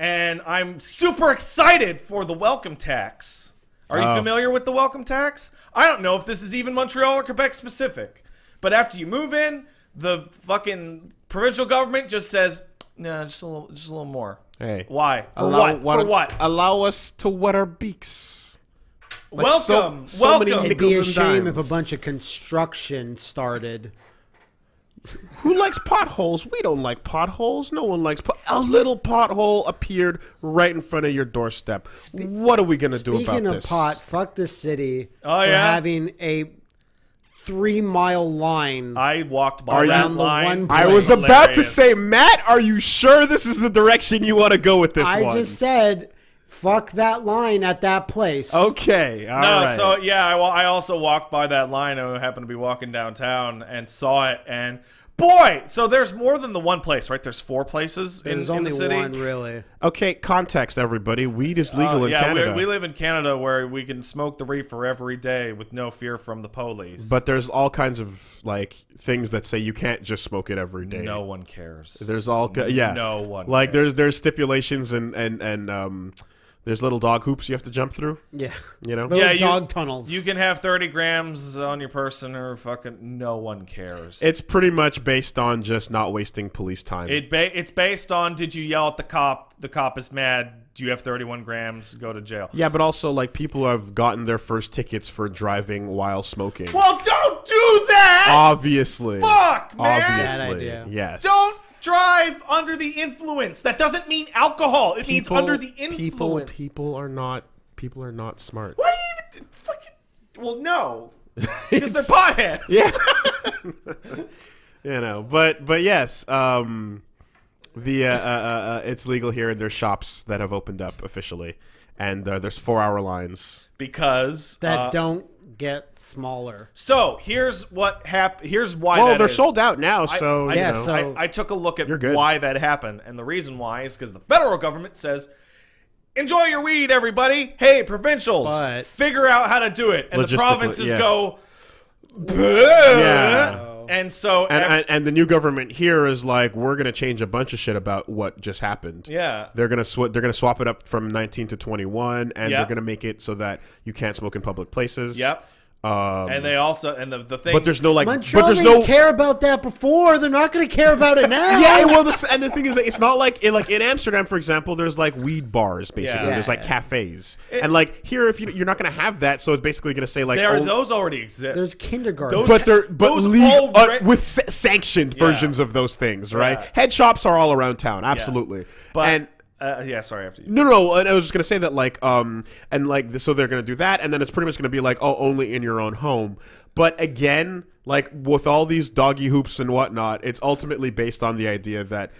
and I'm super excited for the welcome tax. Are you Oh. familiar with the welcome tax? I don't know if this is even Montreal or Quebec specific, but after you move in, the fucking provincial government just says, "Nah, just a little, just a little more." Hey. Why? For Allow- what? why For what? Allow us to wet our beaks. Like welcome, so many welcome. It'd be a Nickels and shame if a bunch of construction started. Who likes potholes? We don't like potholes. No one likes pot. A little pothole appeared right in front of your doorstep. what are we gonna do about this? Speaking of pot, fuck the city Oh, for yeah? having a three mile line. I walked by Are that you- line. I I It was about to say, Matt, are you sure this is the direction you want to go with this I one? just said, fuck that line at that place. okay. all No, right. so yeah, I, I also walked by that line. I happened to be walking downtown and saw it, and boy, so there's more than the one place, right? There's four places in, the city. There's in only the city. one really. okay, context, everybody. Weed is legal Uh, in yeah, Canada. We, we live in Canada where we can smoke the reefer every day with no fear from the police. but there's all kinds of like things that say you can't just smoke it every day. no one cares. There's all ki- yeah. No one Like cares. there's there's stipulations and and and um there's little dog hoops you have to jump through. Yeah. You know. Little Yeah, you- dog tunnels. You can have 30 grams on your person, or fucking no one cares. It's pretty much based on just not wasting police time. It ba- it's based on did you yell at the cop? The cop is mad. Do you have 31 grams? Go to jail. yeah, but also like people who have gotten their first tickets for driving while smoking. Well, don't do that. Obviously. Fuck, man. Obviously. Bad idea. Yes. Don't drive under the influence. That doesn't mean alcohol. It means under the influence. People people are not people are not smart. Why do you even fucking? Well, no, because they're potheads. Yeah. you know, but but yes, um, the uh, uh, uh, uh, it's legal here, and there's shops that have opened up officially, and uh, there's four hour lines. Because that uh, don't get smaller. So here's what happened. Here's why. Well, that they're is. sold out now, so I, you Yeah, know. so- I, I took a look at You're good. why that happened, and the reason why is because the federal government says, "Enjoy your weed, everybody." Hey, provincials, But- figure out how to do it, and the provinces yeah. go, Yeah. And so and, and and the new government here is like, we're gonna change a bunch of shit about what just happened. yeah, They're gonna sw- they're gonna swap it up from 19 to 21, and Yep. they're gonna make it so that you can't smoke in public places. yep, Um, and they also and the the thing, but there's no like, Montreal but there's didn't no care about that before. They're not going to care about it now. yeah, well, this, and the thing is, that it's not like in, like in Amsterdam, for example. There's like weed bars, basically. Yeah. There's like cafes, and like here, if you you're not gonna have that, so it's basically gonna say like, there oh, those already exist. There's kindergarten. Those- but they're but those legal, uh, with sa- sanctioned Yeah. versions of those things, right? Yeah. Head shops are all around town, absolutely. but and uh, yeah, sorry after you. no, no, I was just gonna say that, like, um, and like, so they're gonna do that, and then it's pretty much gonna be like, oh, only in your own home. But again, like with all these doggy hoops and whatnot, it's ultimately based on the idea that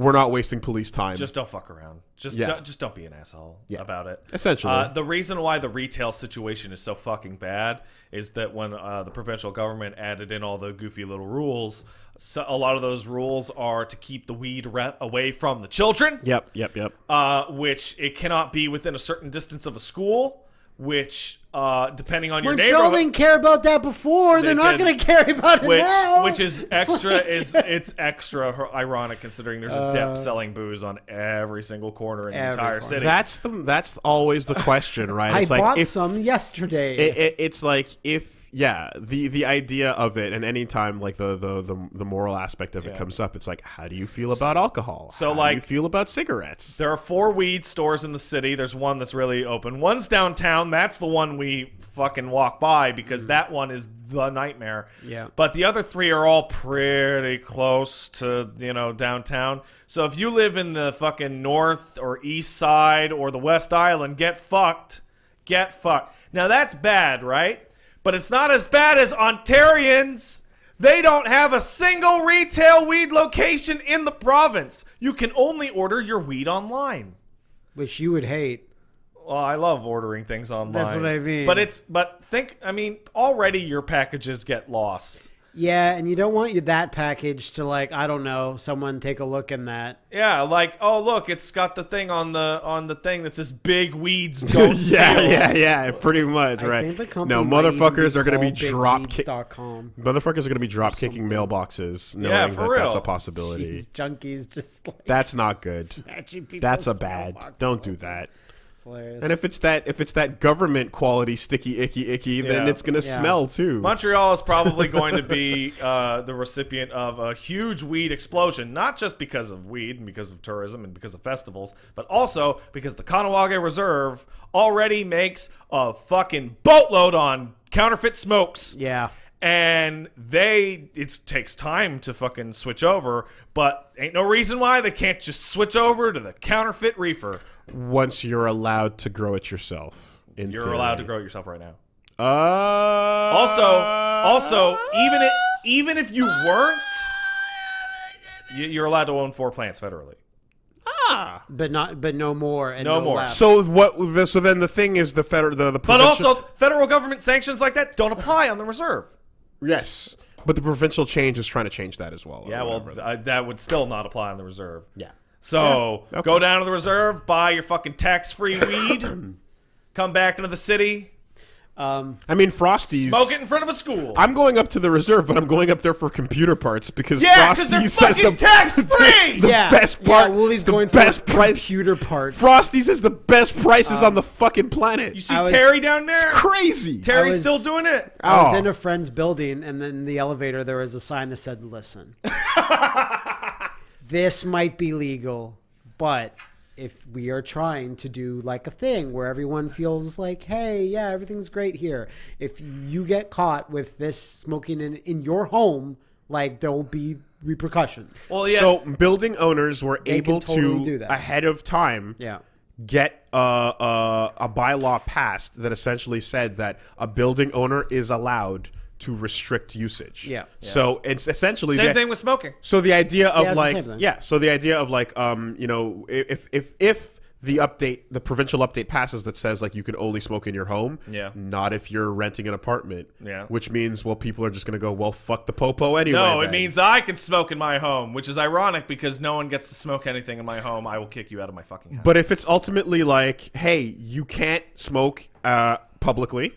we're not wasting police time. Just don't fuck around. Just Yeah. don't, just don't be an asshole about it. Essentially. uh, the reason why the retail situation is so fucking bad is that when uh, the provincial government added in all the goofy little rules, so a lot of those rules are to keep the weed re- away from the children. yep, yep, yep. Uh, which it cannot be within a certain distance of a school. Which, uh, depending on your Montreal neighborhood, didn't care about that before. They're not going to care about it which now. which is extra is it's extra ironic considering there's a Uh, dep selling booze on every single corner in the entire corner. city. That's the that's always the question, right? I It's like bought if some yesterday. it, it, it's like if yeah the the idea of it and anytime like the the the, the moral aspect of it comes up it's like how do you feel about alcohol so, how do like- you feel about cigarettes There are four weed stores in the city. There's one that's really open. One's downtown. That's the one we fucking walk by because mm. that one is the nightmare. Yeah. But the other three are all pretty close to, you know, downtown. So if you live in the fucking north or east side or the West Island, get fucked. Get fucked. Now that's bad, right? But it's not as bad as Ontarians. They don't have a single retail weed location in the province. You can only order your weed online. which you would hate. Well, I love ordering things online. That's what I mean. But it's but think I mean already your packages get lost. Yeah, and you don't want you that package to like I don't know someone take a look in that. Yeah, like oh look, it's got the thing on the on the thing that says "Big Weeds Don't yeah, Steal." yeah, yeah, pretty much, I right? think the company No, might even motherfuckers are going to be drop kick. BigWeeds.com. Motherfuckers are going to be drop kicking mailboxes, knowing Yeah, for that that's a possibility. These junkies just like That's not good. That's a bad. Don't do that. It's hilarious. And if it's that if it's that government quality sticky icky icky, then it's gonna Yeah. smell too. Montreal is probably going to be uh, the recipient of a huge weed explosion, not just because of weed and because of tourism and because of festivals, but also because the Kahnawake Reserve already makes a fucking boatload on counterfeit smokes. yeah. And they, it takes time to fucking switch over, but ain't no reason why they can't just switch over to the counterfeit reefer. Once you're allowed to grow it yourself, in You're theory. allowed to grow it yourself right now. Uh, Also, also, even if even if you weren't, you- you're allowed to own four plants federally. Ah, But not but no more and No no, more. less. So what? The, so then the thing is the federal the the But also, federal government sanctions like that don't apply on the reserve. yes, but the provincial change is trying to change that as well. Yeah, well, whatever. uh, that would still not apply on the reserve. yeah. So Yeah, okay. go down to the reserve, buy your fucking tax-free weed, come back into the city, um I mean, Frosties. smoke it in front of a school. I'm going up to the reserve, but I'm going up there for computer parts because Yeah, 'cause Frosties says the tax-free! the yeah. best part. Yeah, Woolie's the going best for price. computer parts. Frosties has the best prices on the fucking planet. you see was- Terry down there? it's crazy. Terry's was- still doing it. I was Oh. in a friend's building, and then in the elevator there was a sign that said, "Listen, this might be legal, but if we are trying to do like a thing where everyone feels like, hey, yeah, everything's great here. If you get caught with this smoking in in your home, like there will be repercussions." Well, yeah. So building owners were They able totally to do that. ahead of time Yeah. get uh, uh, a bylaw passed that essentially said that a building owner is allowed to restrict usage. Yeah. So it's essentially same the- thing with smoking. So the idea of Yeah, like yeah, so the idea of like um you know if if if the update the provincial update passes that says like you can only smoke in your home, Yeah. not if you're renting an apartment, Yeah. which means well people are just gonna go well fuck the popo anyway. No, it then. means I can smoke in my home, which is ironic because no one gets to smoke anything in my home. I will kick you out of my fucking house. But if it's ultimately like, hey, you can't smoke uh, publicly,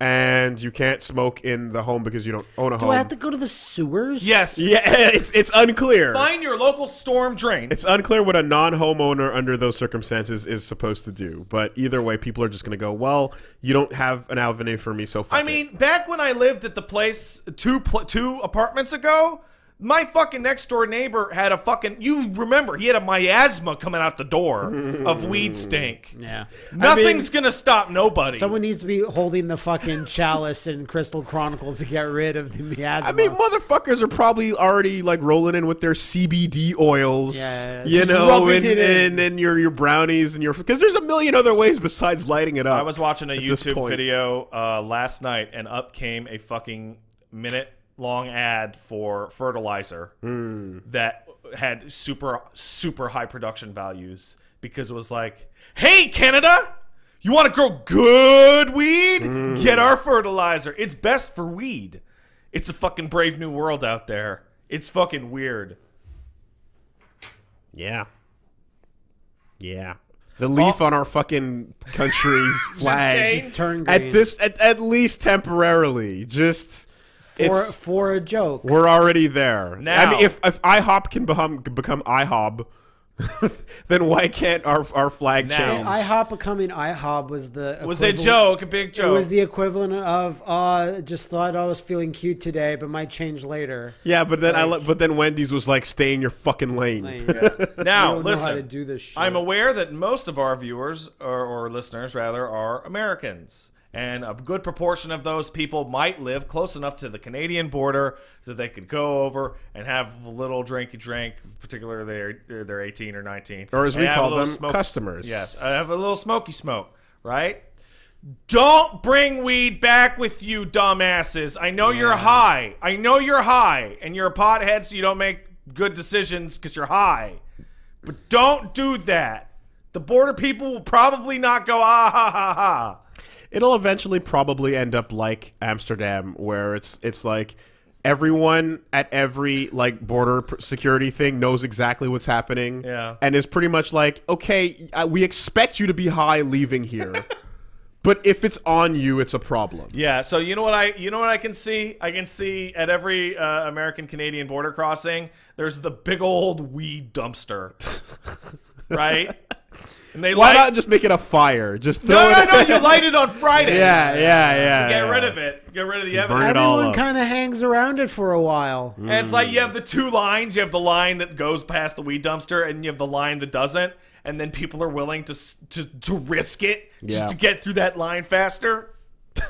and you can't smoke in the home because you don't own a Do home. I have to go to the sewers? yes, yeah, it's it's unclear. find your local storm drain. It's unclear what a non-homeowner under those circumstances is supposed to do. But either way, people are just going to go, well, you don't have an avenue for me, so fuck I it." mean, back when I lived at the place two pl- two apartments ago, my fucking next door neighbor had a fucking. You remember he had a miasma coming out the door of weed stink. Yeah. Nothing's gonna stop nobody. Someone needs to be holding the fucking chalice in Crystal Chronicles to get rid of the miasma. I mean, motherfuckers are probably already like rolling in with their CBD oils, Yeah, you just know, and, it in. and and your your brownies and your because there's a million other ways besides lighting it up. I was watching a YouTube video uh, last night, and up came a fucking minute long ad for fertilizer Hmm. that had super super high production values because it was like, "Hey Canada, you want to grow good weed? Hmm. Get our fertilizer. It's best for weed. It's a fucking brave new world out there. It's fucking weird." Yeah. Yeah. The leaf on our fucking country's flag change. green. at this at, at least temporarily. Just for, it's for a joke. we're already there. I Now- mean, if if IHOP can become become IHOB, then why can't our our flag Now- change? IHOP becoming IHOB was the Was a joke, a big It joke. was the equivalent of uh, just thought I was feeling cute today, but might change later. yeah, but then I but then Wendy's was like, "Stay in your fucking lane." Like, now, don't know listen. how to do this shit. I'm aware that most of our viewers, or, or listeners rather, are Americans. And a good proportion of those people might live close enough to the Canadian border that they could go over and have a little drinky drink, particularly they're, they're, they're 18 or 19. Or as we and have a call them, smoke- customers. Yes, I have a little smoky smoke, right? Don't bring weed back with you, dumbasses. I know you're high. I know you're high, and you're a pothead, so you don't make good decisions because you're high. But don't do that. The border people will probably not go ah ha ha ha. It'll eventually probably end up like Amsterdam, where it's it's like everyone at every like border security thing knows exactly what's happening. Yeah. and is pretty much like, okay, we expect you to be high leaving here, but if it's on you, it's a problem. Yeah, so you know what I you know what I can see? I can see at every uh, American Canadian border crossing, there's the big old weed dumpster, right? And they Why light, not just make it a fire? Just throw No, no, it. no! You light it on Fridays. yeah, yeah, yeah. Get yeah. rid of it. Get rid of the Burn evidence. it all Everyone up. kind of hangs around it for a while. And it's like you have the two lines. You have the line that goes past the weed dumpster, and you have the line that doesn't. And then people are willing to s- to, to risk it just Yeah. to get through that line faster.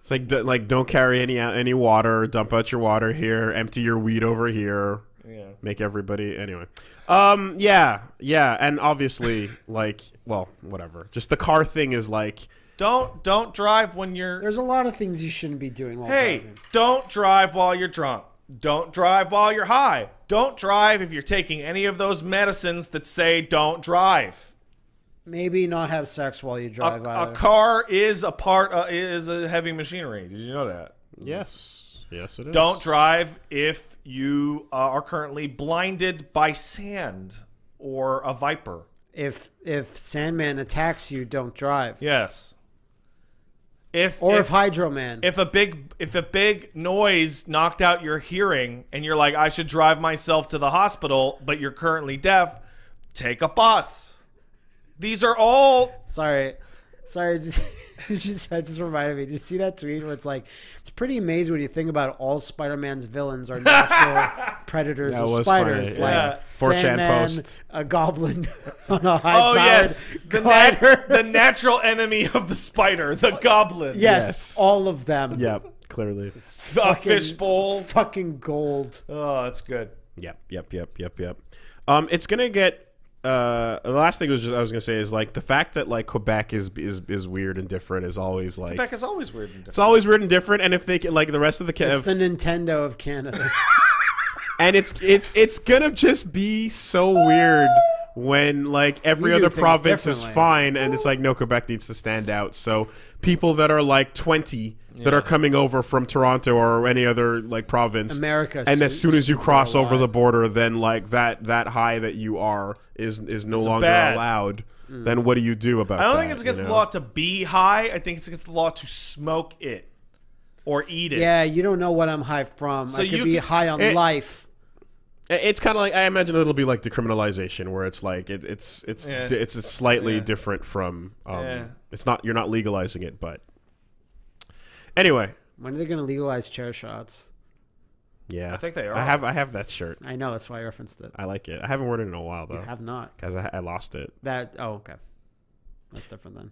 It's like d- like don't carry any out any water. Dump out your water here. Empty your weed over here. Yeah. Make everybody anyway. Um. Yeah. Yeah. And obviously, like, well, whatever. Just the car thing is like. Don't don't drive when you're. There's a lot of things you shouldn't be doing while Hey, driving. don't drive while you're drunk. Don't drive while you're high. Don't drive if you're taking any of those medicines that say don't drive. Maybe not have sex while you A, drive a either. car is a part uh, is a heavy machinery. Did you know that? Yes. Yes, it is. Don't drive if you uh, are currently blinded by sand or a viper. if if Sandman attacks you, don't drive. Yes. If Or if, if, Hydro Man. if a big if a big noise knocked out your hearing and you're like I should drive myself to the hospital but you're currently deaf, take a bus. These are all Sorry. Sorry, just, just that just reminded me. Did you see that tweet where it's like, it's pretty amazing when you think about all Spider-Man's villains are natural predators That of was spiders, funny, like yeah. 4chan Sandman, post. a goblin on a high Oh yes, the, glider. nat- the natural enemy of the spider, the goblin. yes, Yes. all of them. Yep. Clearly. a Fucking- fishbowl. Fucking gold. Oh, that's good. Yep. Yep. Yep. Yep. Yep. Um, it's gonna get. Uh, the last thing was just I was gonna say is like the fact that like Quebec is is is weird and different is always like Quebec is always weird and different. it's always weird and different. And if they can, like the rest of the ca- It's the Nintendo of Canada. and it's it's it's gonna just be so weird when like every other province is fine and it's like no Quebec needs to stand out. So people that are like 20 that are coming over from Toronto or any other like province America and as soon as you cross over the border then like that that high that you are is is no longer bad. allowed. Mm. Then what do you do about I don't that, think it's against you the law to be high. I think it's against the law to smoke it or eat it. yeah, you don't know what I'm high from. So I could you be could- high on it- life. It's kind of like I imagine it'll be like decriminalization, where it's like it, it's it's Yeah. di- it's slightly Yeah. different from. Um, Yeah. It's not you're not legalizing it, but anyway, When are they going to legalize chair shots? yeah, I think they are. I have I have that shirt. I know that's why I referenced it. I like it. I haven't worn it in a while though. You though, have not. because I, I lost it. That oh okay. That's different then.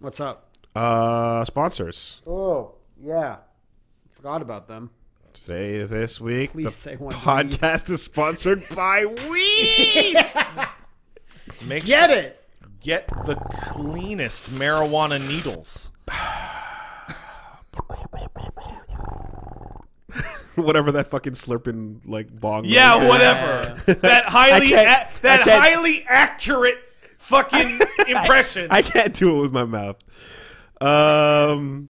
What's up? Uh, sponsors Oh yeah, forgot about them. Today this week. Please the say one. podcast is sponsored by weed. Make Get it. get the cleanest marijuana needles. Whatever that fucking slurping like bong. Yeah, is. whatever. that highly a- that highly accurate fucking impression. I can't do it with my mouth. Um,